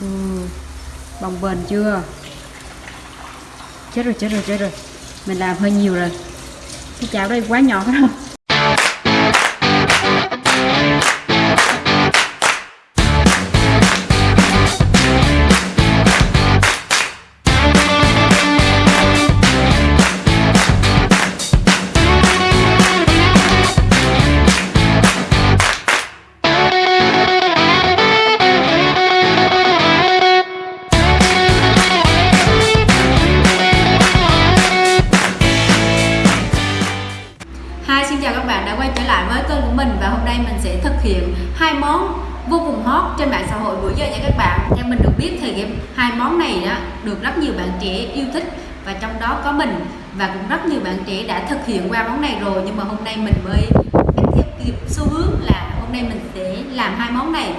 ừ. bồng bềnh chưa? Chết rồi chết rồi chết rồi. Mình làm hơi nhiều rồi. Cái chảo đây quá nhỏ rồi. Giờ nha các bạn. Theo mình được biết thì cái hai món này đó được rất nhiều bạn trẻ yêu thích và trong đó có mình và cũng rất nhiều bạn trẻ đã thực hiện qua món này rồi nhưng mà hôm nay mình mới theo kịp xu hướng là hôm nay mình sẽ làm hai món này.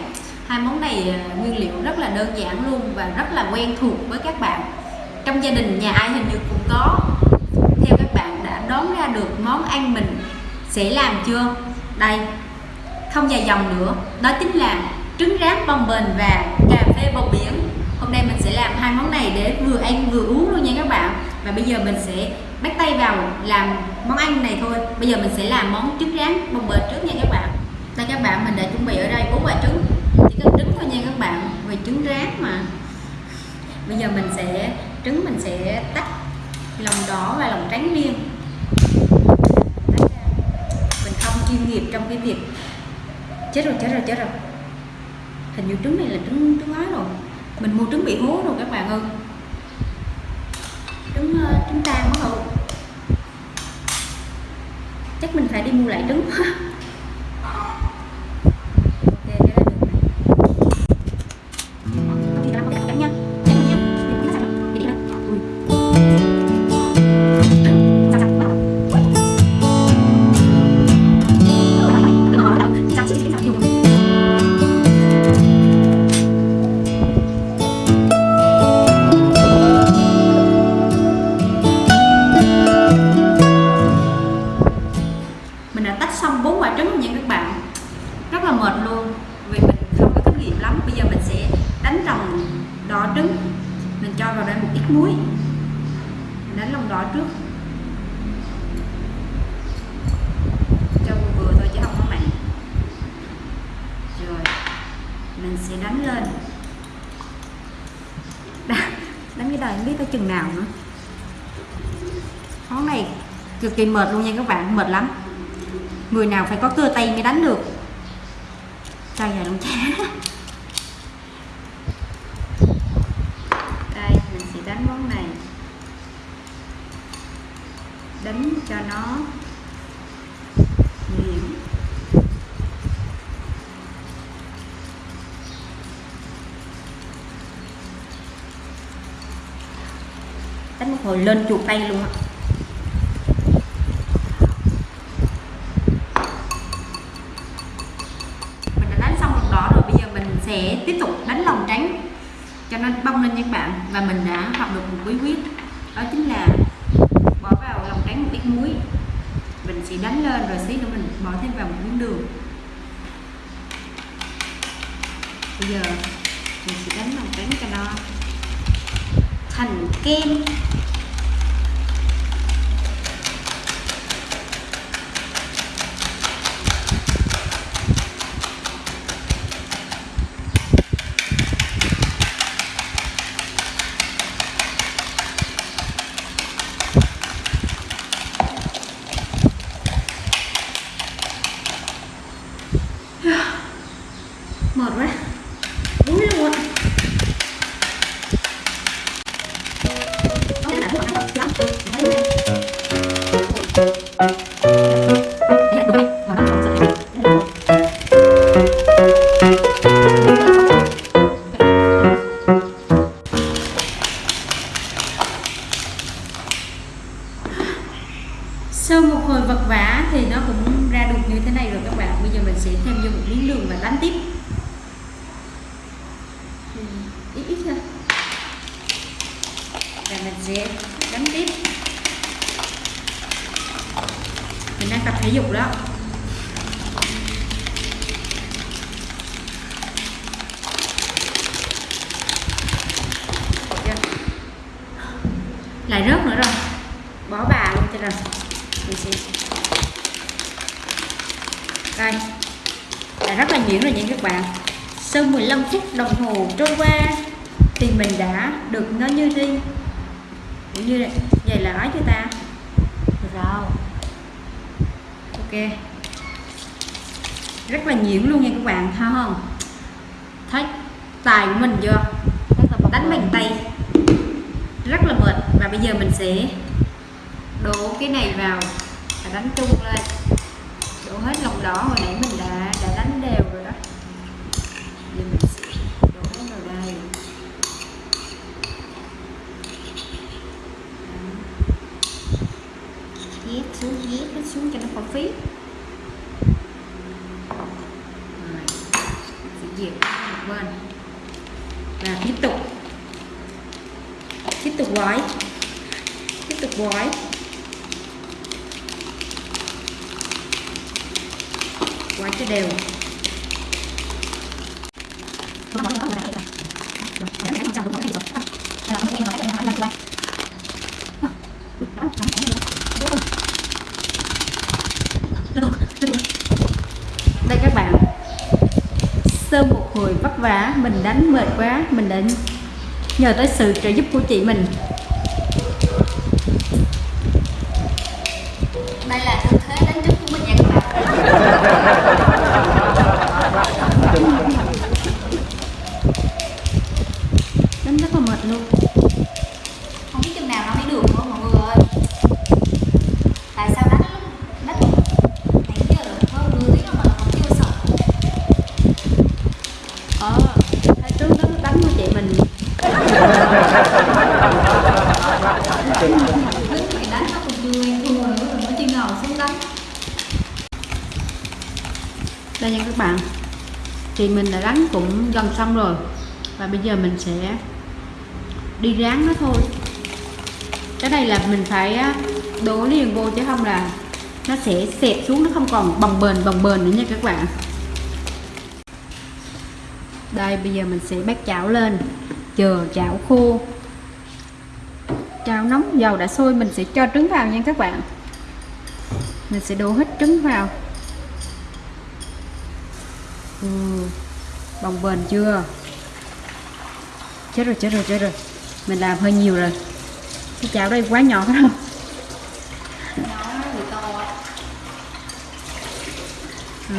Hai món này à, nguyên liệu rất là đơn giản luôn và rất là quen thuộc với các bạn. Trong gia đình, nhà ai hình như cũng có theo các bạn đã đoán ra được món ăn mình sẽ làm chưa đây, không dài dòng nữa đó chính là trứng rán bông bềnh và cà phê bầu biển. Hôm nay mình sẽ làm hai món này để vừa ăn vừa uống luôn nha các bạn. Và bây giờ mình sẽ bắt tay vào làm món ăn này thôi. Bây giờ mình sẽ làm món trứng rán bông bềnh trước nha các bạn. Đây các bạn, mình đã chuẩn bị ở đây bốn quả trứng. Chỉ cần trứng thôi nha các bạn vì trứng rán mà. Bây giờ mình sẽ, trứng mình sẽ tách lòng đỏ và lòng trắng riêng. Mình không chuyên nghiệp trong cái việc chết rồi chết rồi chết rồi hình như trứng này là trứng trứng ái rồi. Mình mua trứng bị hố rồi các bạn ơi. Trứng ờ, trứng tan quá rồi chắc mình phải đi mua lại trứng. tách xong bốn quả trứng nha các bạn. Rất là mệt luôn, vì mình không có kinh nghiệm lắm. Bây giờ mình sẽ đánh lòng đỏ trứng. Mình cho vào đây một ít muối. Mình đánh lòng đỏ trước. Cho vừa vừa thôi chứ không có mặn. Rồi, mình sẽ đánh lên. Đánh cái đời không biết tới chừng nào nữa. Món này, cực kỳ mệt luôn nha các bạn, mệt lắm người nào phải có cơ tay mới đánh được. Cho vào lông chá đây, mình sẽ đánh món này. Đánh cho nó nhuyễn đánh một hồi lên chuột tay luôn á cho nó bông lên nha các bạn. Và mình đã học được một bí quyết. Đó chính là bỏ vào lòng trắng một ít muối. Mình sẽ đánh lên rồi xí nữa mình bỏ thêm vào một miếng đường. Bây giờ mình sẽ đánh lòng trắng cho nó thành kem. đánh tiếp mình đang tập thể dục đó. Lại rớt nữa rồi. Bỏ bà luôn cho rồi. Đây là rất là nhuyễn rồi những các bạn. Sau 15 phút đồng hồ trôi qua, thì mình đã được nó như riêng đi như vậy vậy là nói cho ta. Rồi ok. Rất là nhuyễn luôn nha các bạn thấy không? Thấy tài của mình chưa? Đánh bằng tay. Rất là mệt. Và bây giờ mình sẽ đổ cái này vào và đánh chung lên. Đổ hết lòng đỏ hồi nãy mình đã đã đánh đều rồi đó giờ mình sẽ đổ vào đây nhét xuống nhét nó xuống cho nó khỏi phí. Rồi sẽ dẹp một bên và tiếp tục. Tiếp tục gói. Tiếp tục gói. Gói cho đều đây các bạn sau một hồi vất vả mình đánh mệt quá mình đã nhờ tới sự trợ giúp của chị mình. Đây là tư thế đánh trứng của mình nha các bạn. Đánh rất là mệt luôn không biết chừng nào nó mới được nữa mọi người ơi tại sao đánh đánh nãy giờ hơn nửa tiếng rồi mà còn chưa xong ờ thấy trước nó đánh của chị mình đứng thì đánh nó còn chưa quen thua nữa rồi nó chỉ ngồi xuống đánh đây nha các bạn thì mình đã đánh cũng gần xong rồi. Và bây giờ mình sẽ đi ráng nó thôi. Cái này là mình phải đổ liền vô chứ không là nó sẽ xẹp xuống, nó không còn bồng bềnh bồng bềnh nữa nha các bạn. Đây, bây giờ mình sẽ bắt chảo lên, chờ chảo khô. Chảo nóng dầu đã sôi, mình sẽ cho trứng vào nha các bạn. Mình sẽ đổ hết trứng vào ừ, bồng bềnh chưa? Chết rồi chết rồi chết rồi. Mình làm hơi nhiều rồi. Cái chảo đây quá nhỏ phải không ừ.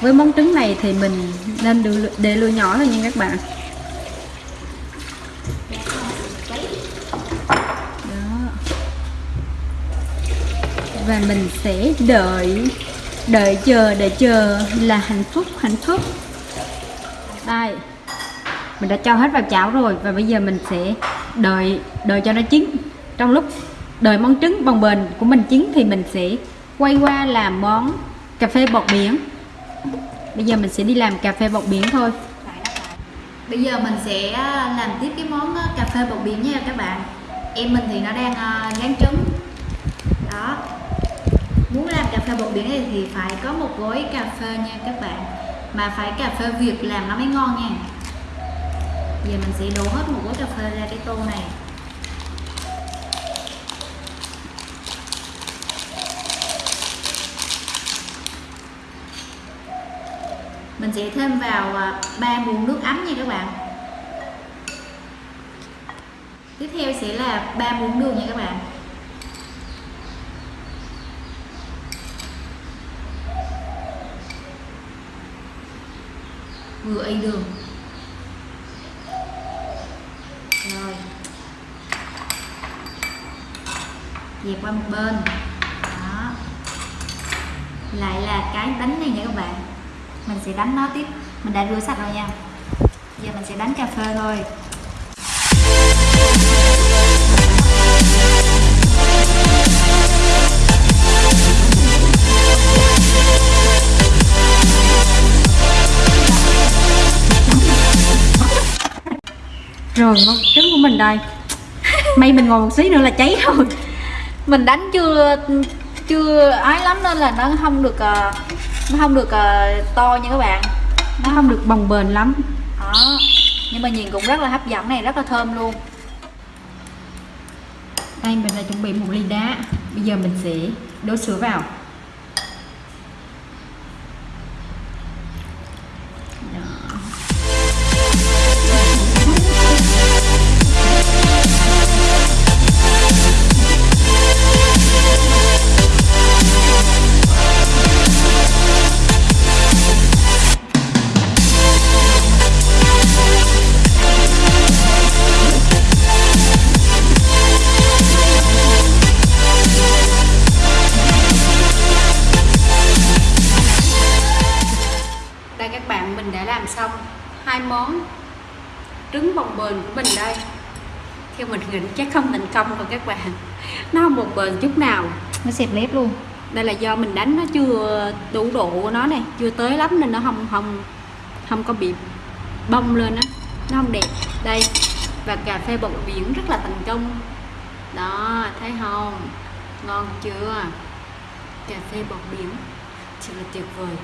với món trứng này thì mình nên đưa để lửa nhỏ thôi nha các bạn. Đó. Và mình sẽ đợi đợi chờ đợi chờ là hạnh phúc hạnh phúc. Đây, mình đã cho hết vào chảo rồi và bây giờ mình sẽ đợi đợi cho nó chín. Trong lúc đợi món trứng bồng bềnh của mình chín thì mình sẽ quay qua làm món cà phê bột biển. Bây giờ mình sẽ đi làm cà phê bột biển thôi. Bây giờ mình sẽ à, làm tiếp cái món à, cà phê bột biển nha các bạn. Em mình thì nó đang à, rán trứng muốn làm cà phê bột biển này thì phải có một gói cà phê nha các bạn. Mà phải cà phê Việt làm nó mới ngon nha. Giờ mình sẽ đổ hết một gói cà phê ra cái tô này. Mình sẽ thêm vào à, 3 muỗng nước ấm nha các bạn. Tiếp theo sẽ là 3 muỗng đường nha các bạn. Vừa ấy đường. Rồi. Dẹp qua một bên. Đó. Lại là cái đánh này nha các bạn. Mình sẽ đánh nó tiếp. Mình đã rửa sạch rồi nha. Giờ mình sẽ đánh cà phê thôi. Rồi món trứng của mình đây. May mình ngồi một xí nữa là cháy rồi. Mình đánh chưa chưa ái lắm nên là nó không được uh, nó không được uh, to nha các bạn. Nó không được bồng bềnh lắm. Đó. Nhưng mà nhìn cũng rất là hấp dẫn này rất là thơm luôn. Đây mình đã chuẩn bị một ly đá. Bây giờ mình sẽ đổ sữa vào. Đó. Xong hai món trứng bồng bềnh của mình đây. Theo mình nghĩ chắc không thành công rồi các bạn. Nó không bồng bềnh chút nào. Nó xẹp lép luôn. Đây là do mình đánh nó chưa đủ độ của nó này chưa tới lắm nên nó không không không có bị bông lên á. Nó không đẹp. Đây và cà phê bột biển rất là thành công. Đó thấy không? Ngon chưa? Cà phê bột biển thật là tuyệt vời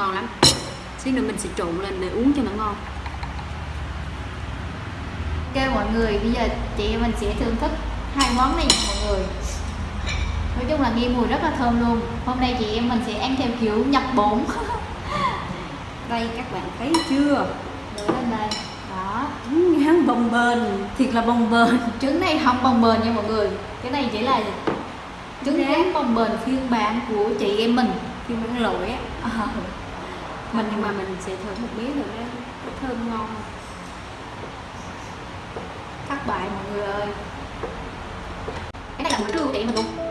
ngon lắm. Xíu nữa mình sẽ trộn lên để uống cho nó ngon. Ok mọi người bây giờ chị em mình sẽ thưởng thức hai món này mọi người. Nói chung là nghe mùi rất là thơm luôn. Hôm nay chị em mình sẽ ăn theo kiểu nhập bổn. Đây các bạn thấy chưa? Đưa lên đây. Đó. Trứng ngán bồng bềnh thiệt là bồng bềnh trứng này không bồng bềnh nha mọi người. Cái này chỉ là trứng Rán. bồng bềnh phiên bản của chị em mình. Mà ăn lội á. À, mình nhưng mà mình sẽ thử một miếng rồi đó. Có thơm ngon. Thất bại mọi người ơi. Cái này là bữa trưa của chị mình luôn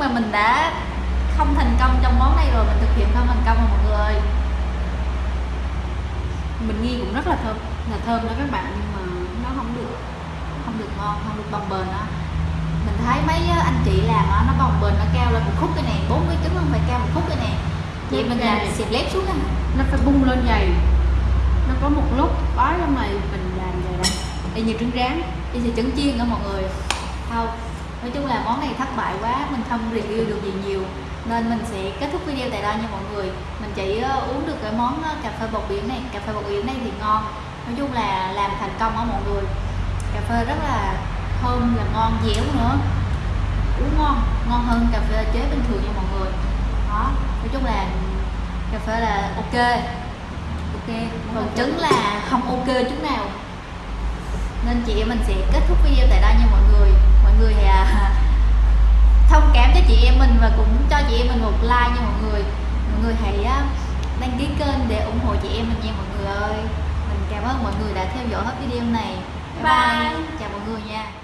mà mình đã không thành công trong món này rồi Mình thực hiện không thành công rồi mọi người ơi. Mình nghi cũng rất là thơm là thơm đó các bạn nhưng mà nó không được Không được ngon, không được bồng bềnh đó Mình thấy mấy á, anh chị làm á, nó bồng bềnh, nó cao lên một khúc cái này 40 trứng không phải cao một khúc cái này. Vậy mình làm xịt lép xuống á nó phải bung lên dày nó có một lúc bói lắm này mình làm vậy đây y như trứng rán Đi xịt trứng chiên đó mọi người. Không, nói chung là món này thất bại quá Mình không review được gì nhiều. Nên mình sẽ kết thúc video tại đây nha mọi người. Mình chỉ ờ, uống được cái món ờ, cà phê bột biển này. Cà phê bột biển này thì ngon. Nói chung là làm thành công á mọi người. Cà phê rất là thơm, là ngon, dẻo nữa. Uống ngon, ngon hơn cà phê chế bình thường nha mọi người. Đó, nói chung là cà phê là ok. Ok, còn trứng là không ok chút nào. Nên chị em mình sẽ kết thúc video tại đây nha mọi người người à, thông cảm cho chị em mình và cũng cho chị em mình một like nha mọi người. Mọi người hãy á, đăng ký kênh để ủng hộ chị em mình nha mọi người ơi. Mình cảm ơn mọi người đã theo dõi hết video này. Bye, bye. chào mọi người nha